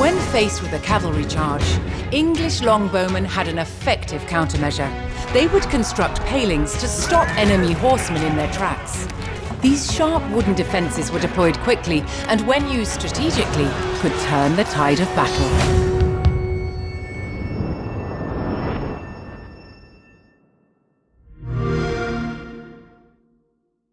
When faced with a cavalry charge, English longbowmen had an effective countermeasure. They would construct palings to stop enemy horsemen in their tracks. These sharp wooden defenses were deployed quickly and when used strategically, could turn the tide of battle.